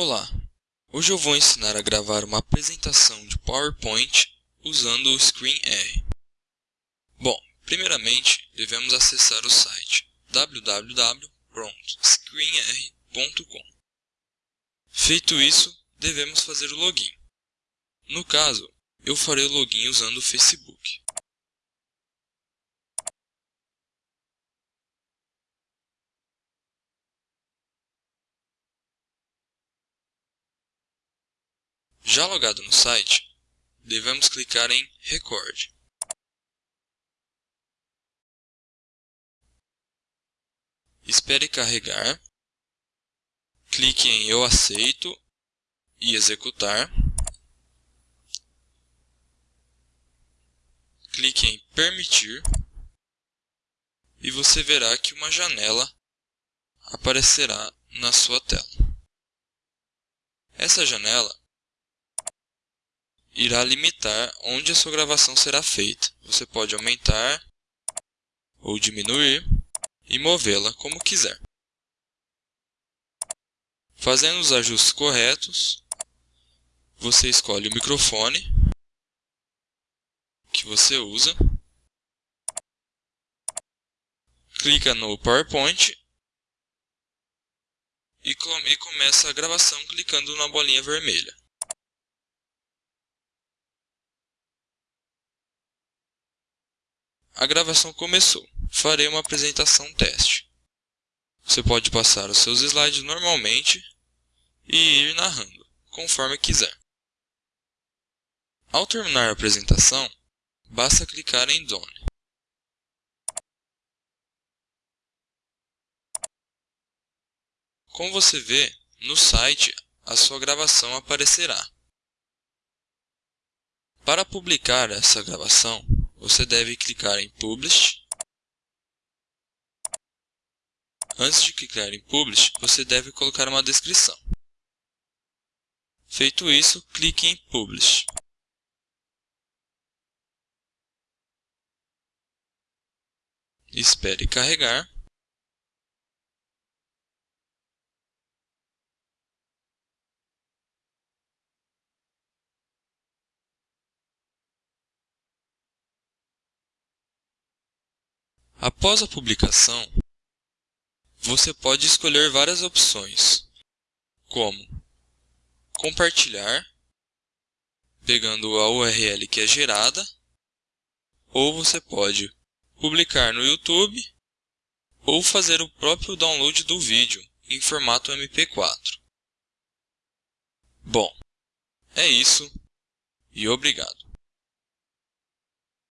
Olá! Hoje eu vou ensinar a gravar uma apresentação de PowerPoint usando o ScreenR. Bom, primeiramente devemos acessar o site www.screenr.com. Feito isso, devemos fazer o login. No caso, eu farei o login usando o Facebook. Já logado no site, devemos clicar em Record. Espere carregar. Clique em Eu aceito e executar. Clique em Permitir e você verá que uma janela aparecerá na sua tela. Essa janela irá limitar onde a sua gravação será feita. Você pode aumentar ou diminuir e movê-la como quiser. Fazendo os ajustes corretos, você escolhe o microfone que você usa, clica no PowerPoint e começa a gravação clicando na bolinha vermelha. A gravação começou. Farei uma apresentação teste. Você pode passar os seus slides normalmente e ir narrando, conforme quiser. Ao terminar a apresentação, basta clicar em Done. Como você vê, no site a sua gravação aparecerá. Para publicar essa gravação, você deve clicar em Publish. Antes de clicar em Publish, você deve colocar uma descrição. Feito isso, clique em Publish. Espere carregar. Após a publicação, você pode escolher várias opções, como compartilhar, pegando a URL que é gerada, ou você pode publicar no YouTube ou fazer o próprio download do vídeo em formato MP4. Bom, é isso e obrigado.